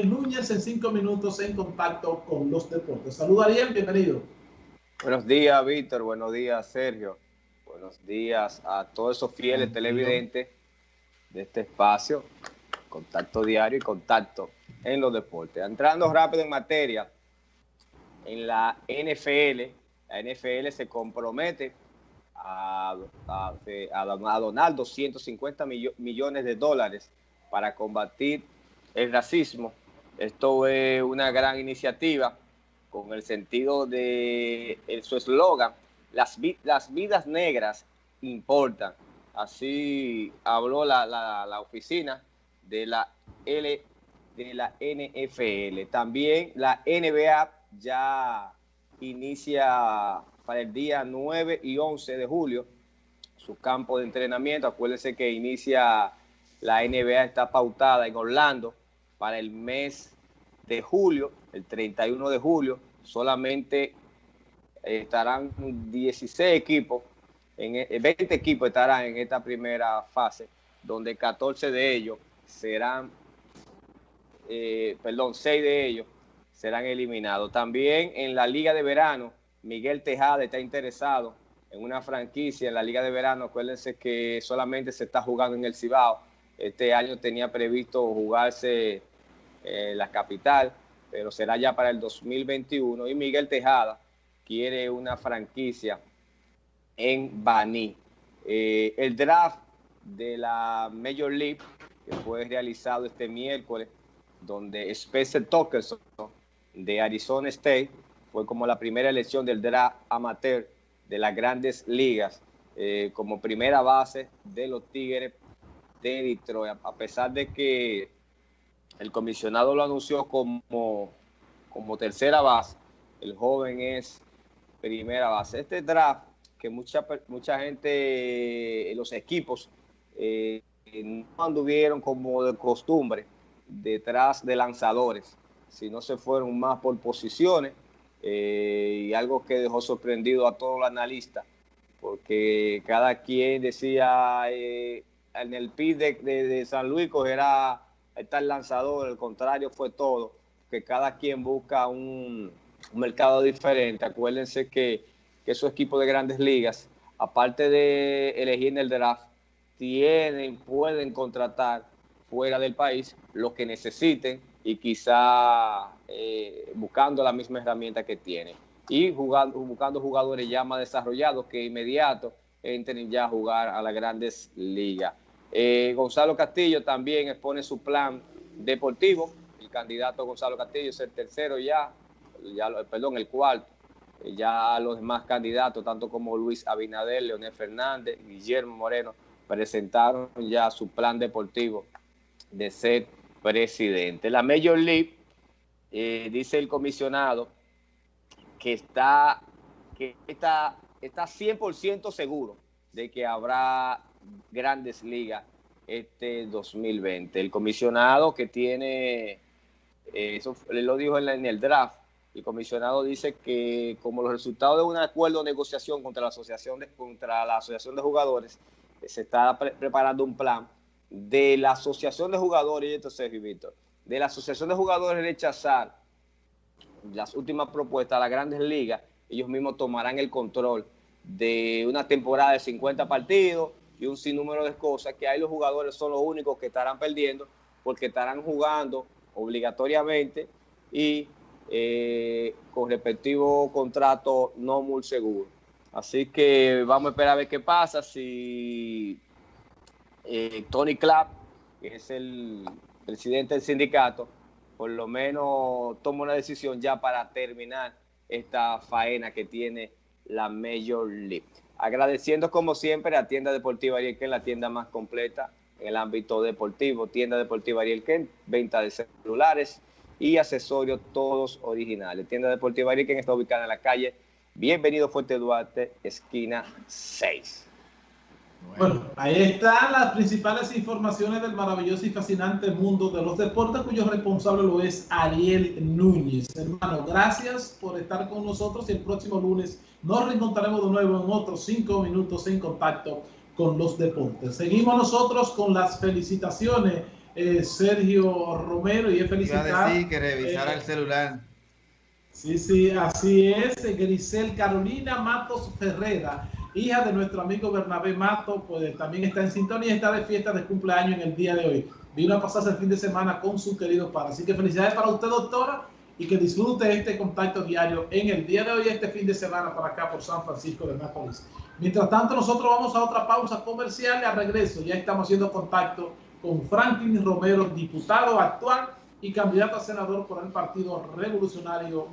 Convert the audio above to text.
Núñez en cinco minutos en contacto con los deportes. Saludos Ariel, bienvenido. Buenos días, Víctor. Buenos días, Sergio. Buenos días a todos esos fieles televidentes de este espacio. Contacto diario y contacto en los deportes. Entrando rápido en materia, en la NFL, la NFL se compromete a, a, donar 250 millones de dólares para combatir el racismo esto es una gran iniciativa con el sentido de su eslogan, las, las vidas negras importan. Así habló la, oficina de la, L, de la NFL. También la NBA ya inicia para el día 9 y 11 de julio su campo de entrenamiento. Acuérdense que inicia la NBA, está pautada en Orlando para el mes de julio, el 31 de julio, solamente estarán 16 equipos, en, 20 e, equipos estarán en esta primera fase, donde 14 de ellos serán, eh, perdón, 6 de ellos serán eliminados. También en la Liga de Verano, Miguel Tejada está interesado en una franquicia en la Liga de Verano. Acuérdense que solamente se está jugando en el Cibao. Este año tenía previsto jugarse eh, la capital, pero será ya para el 2021. Y Miguel Tejada quiere una franquicia en Baní. Eh, el draft de la Major League, que fue realizado este miércoles, donde Spencer Tokerson de Arizona State fue como la primera elección del draft amateur de las grandes ligas, eh, como primera base de los Tigres de Detroit, a pesar de que el comisionado lo anunció como, como tercera base. El joven es primera base. Este draft, que mucha, mucha gente, los equipos, eh, no anduvieron como de costumbre detrás de lanzadores, sino se fueron más por posiciones eh, y algo que dejó sorprendido a todos los analistas, porque cada quien decía eh, en el PIB de, de San Luis cogerá está el lanzador, el contrario fue todo, que cada quien busca un, mercado diferente. Acuérdense que, esos equipos de grandes ligas, aparte de elegir en el draft, tienen, pueden contratar fuera del país lo que necesiten y quizá eh, buscando la misma herramienta que tienen. Y jugando, buscando jugadores ya más desarrollados que inmediato entren ya a jugar a las grandes ligas. Eh, Gonzalo Castillo también expone su plan deportivo. El candidato Gonzalo Castillo es el tercero ya, ya perdón, el cuarto. Eh, ya los demás candidatos, tanto como Luis Abinader, Leonel Fernández, Guillermo Moreno, presentaron ya su plan deportivo de ser presidente. La Major League, eh, dice el comisionado, que está, que está, está 100% seguro de que habrá grandes ligas este 2020. El comisionado que tiene, eh, eso lo dijo en, el draft, el comisionado dice que como los resultados de un acuerdo de negociación contra la asociación de, contra la asociación de jugadores, eh, se está preparando un plan de la asociación de jugadores, y entonces, Víctor, de la asociación de jugadores rechazar las últimas propuestas a las grandes ligas, ellos mismos tomarán el control de una temporada de 50 partidos y un sinnúmero de cosas que ahí los jugadores son los únicos que estarán perdiendo porque estarán jugando obligatoriamente y eh, con respectivo contrato no muy seguro. Así que vamos a esperar a ver qué pasa si eh, Tony Clapp, que es el presidente del sindicato, por lo menos toma una decisión ya para terminar esta faena que tiene la Major League. Agradeciendo como siempre a Tienda Deportiva Ariel Ken, la tienda más completa en el ámbito deportivo. Tienda Deportiva Ariel Ken, venta de celulares y accesorios todos originales. Tienda Deportiva Ariel Ken está ubicada en la calle Bienvenido Fuerte Duarte, esquina 6. Bueno, ahí están las principales informaciones del maravilloso y fascinante mundo de los deportes, cuyo responsable lo es Ariel Núñez. Hermano, gracias por estar con nosotros y el próximo lunes nos reencontraremos de nuevo en otros cinco minutos en contacto con los deportes. Seguimos nosotros con las felicitaciones eh, Sergio Romero y es felicitar. Sí, que revisara el celular. Sí, sí, así es. Grisel Carolina Matos Ferrera, hija de nuestro amigo Bernabé Matos, pues también está en sintonía y está de fiesta de cumpleaños en el día de hoy. Vino a pasarse el fin de semana con su querido padre. Así que felicidades para usted, doctora, y que disfrute este contacto diario en el día de hoy, este fin de semana para acá por San Francisco de Macorís. Mientras tanto, nosotros vamos a otra pausa comercial y a regreso ya estamos haciendo contacto con Franklin Romero, diputado actual y candidato a senador por el Partido Revolucionario